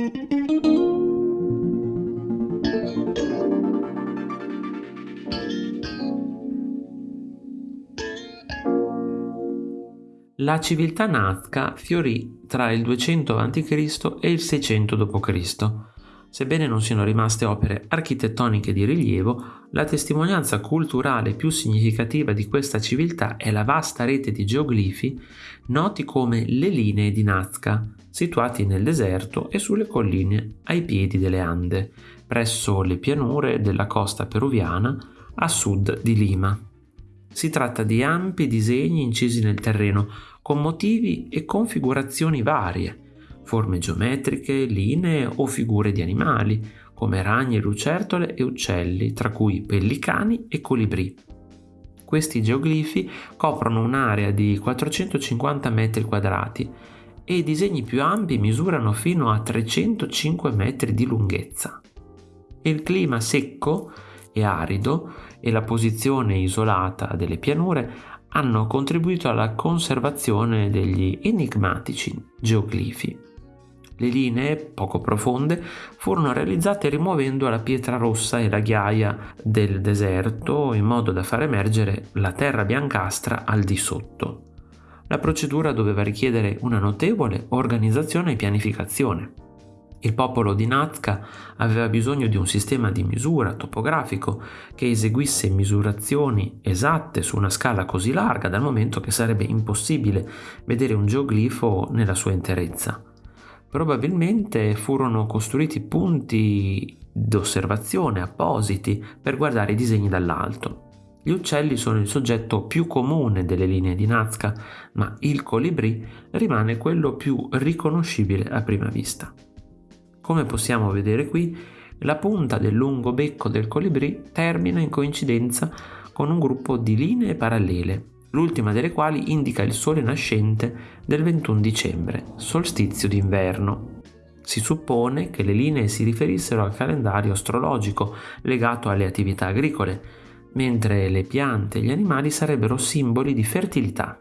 La civiltà nazca fiorì tra il 200 a.C. e il 600 d.C. Sebbene non siano rimaste opere architettoniche di rilievo, la testimonianza culturale più significativa di questa civiltà è la vasta rete di geoglifi noti come le linee di Nazca, situati nel deserto e sulle colline ai piedi delle Ande, presso le pianure della costa peruviana a sud di Lima. Si tratta di ampi disegni incisi nel terreno, con motivi e configurazioni varie, forme geometriche, linee o figure di animali, come ragni, lucertole e uccelli, tra cui pellicani e colibrì. Questi geoglifi coprono un'area di 450 metri quadrati e i disegni più ampi misurano fino a 305 metri di lunghezza. Il clima secco e arido e la posizione isolata delle pianure hanno contribuito alla conservazione degli enigmatici geoglifi. Le linee, poco profonde, furono realizzate rimuovendo la pietra rossa e la ghiaia del deserto in modo da far emergere la terra biancastra al di sotto. La procedura doveva richiedere una notevole organizzazione e pianificazione. Il popolo di Nazca aveva bisogno di un sistema di misura topografico che eseguisse misurazioni esatte su una scala così larga dal momento che sarebbe impossibile vedere un geoglifo nella sua interezza. Probabilmente furono costruiti punti d'osservazione appositi per guardare i disegni dall'alto. Gli uccelli sono il soggetto più comune delle linee di Nazca, ma il colibrì rimane quello più riconoscibile a prima vista. Come possiamo vedere qui, la punta del lungo becco del colibrì termina in coincidenza con un gruppo di linee parallele, l'ultima delle quali indica il sole nascente del 21 dicembre, solstizio d'inverno. Si suppone che le linee si riferissero al calendario astrologico legato alle attività agricole, mentre le piante e gli animali sarebbero simboli di fertilità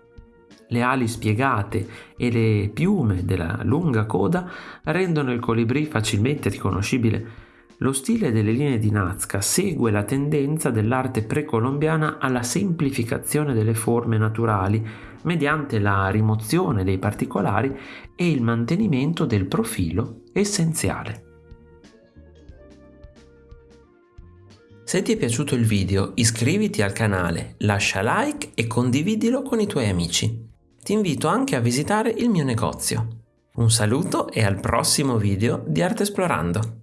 le ali spiegate e le piume della lunga coda rendono il colibrì facilmente riconoscibile. Lo stile delle linee di Nazca segue la tendenza dell'arte precolombiana alla semplificazione delle forme naturali mediante la rimozione dei particolari e il mantenimento del profilo essenziale. Se ti è piaciuto il video iscriviti al canale, lascia like e condividilo con i tuoi amici ti invito anche a visitare il mio negozio. Un saluto e al prossimo video di Arte Esplorando!